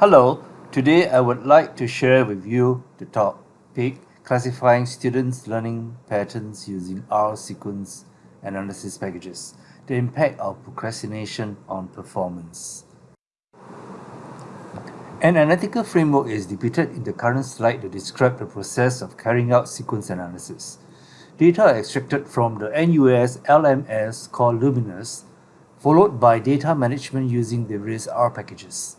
Hello, today I would like to share with you the topic classifying students' learning patterns using R sequence analysis packages, the impact of procrastination on performance. An analytical framework is depicted in the current slide to describe the process of carrying out sequence analysis. Data are extracted from the NUS LMS called LumiNUS, followed by data management using the various R packages.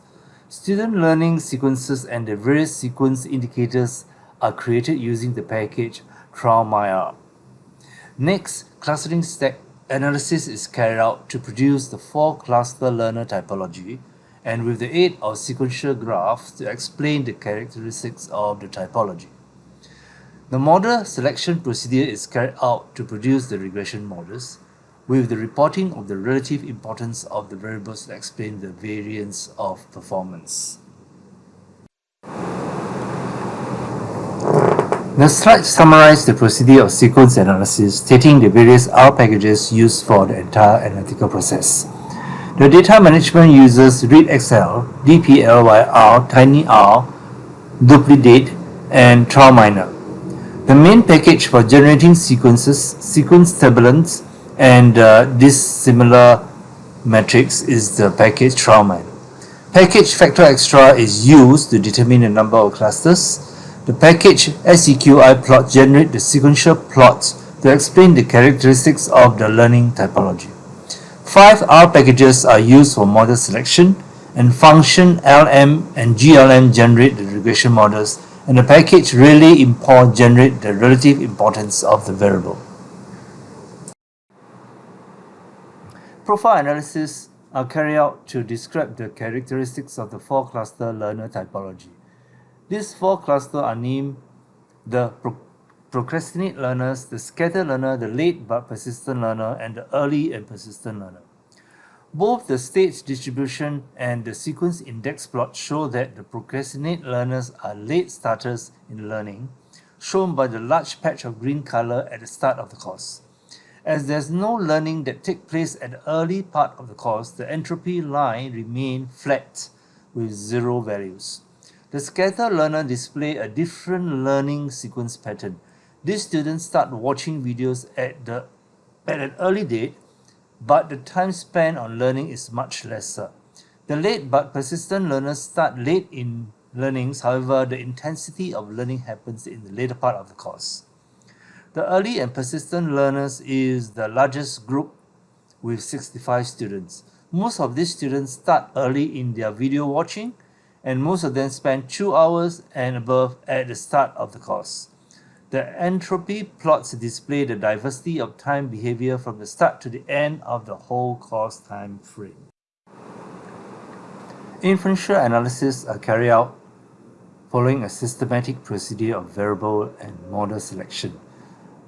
Student learning sequences and the various sequence indicators are created using the package TraMineR. Next, clustering stack analysis is carried out to produce the four-cluster learner typology and with the aid of sequential graphs to explain the characteristics of the typology. The model selection procedure is carried out to produce the regression models with the reporting of the relative importance of the variables to explain the variance of performance. The slides summarize the procedure of sequence analysis, stating the various R packages used for the entire analytical process. The data management uses ReadXL, DPLYR, TinyR, Duplicate, and TraMineR. The main package for generating sequences, sequence turbulence, and uh, this similar matrix is the package TraMineR. Package factoextra is used to determine the number of clusters. The package SEQI plot generate the sequential plots to explain the characteristics of the learning typology. Five R packages are used for model selection and function LM and GLM generate the regression models and the package relaimpo generate the relative importance of the variable. Profile analysis uh, are carried out to describe the characteristics of the four-cluster learner typology. These four clusters are named the pro procrastinate learners, the scatter learner, the late but persistent learner, and the early and persistent learner. Both the stage distribution and the sequence index plot show that the procrastinate learners are late starters in learning, shown by the large patch of green color at the start of the course. As there's no learning that takes place at the early part of the course, the entropy line remains flat with zero values. The scatter learner display a different learning sequence pattern. These students start watching videos at, the, at an early date, but the time spent on learning is much lesser. The late but persistent learners start late in learnings, however, the intensity of learning happens in the later part of the course. The early and persistent learners is the largest group with 65 students. Most of these students start early in their video watching and most of them spend 2 hours and above at the start of the course. The entropy plots display the diversity of time behavior from the start to the end of the whole course time frame. Inferential analysis are carried out following a systematic procedure of variable and model selection.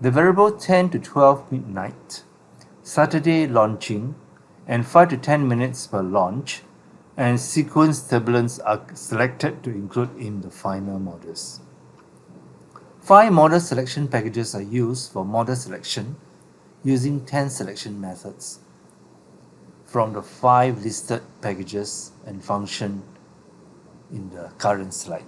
The variable 10 to 12 midnight, Saturday launching, and 5 to 10 minutes per launch, and sequence turbulence are selected to include in the final models. Five model selection packages are used for model selection using 10 selection methods from the five listed packages and function in the current slide.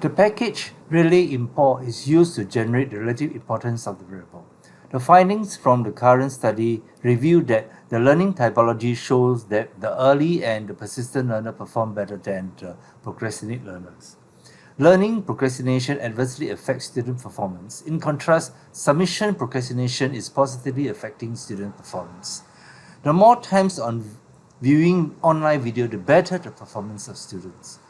The package relaimpo is used to generate the relative importance of the variable. The findings from the current study reveal that the learning typology shows that the early and the persistent learner perform better than the procrastinate learners. Learning procrastination adversely affects student performance. In contrast, submission procrastination is positively affecting student performance. The more times on viewing online video, the better the performance of students.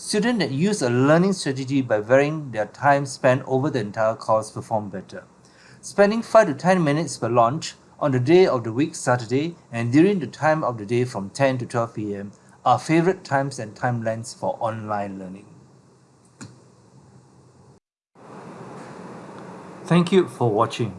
Students that use a learning strategy by varying their time spent over the entire course perform better. Spending 5 to 10 minutes per launch on the day of the week Saturday and during the time of the day from 10 to 12 p.m. are favorite times and timelines for online learning. Thank you for watching.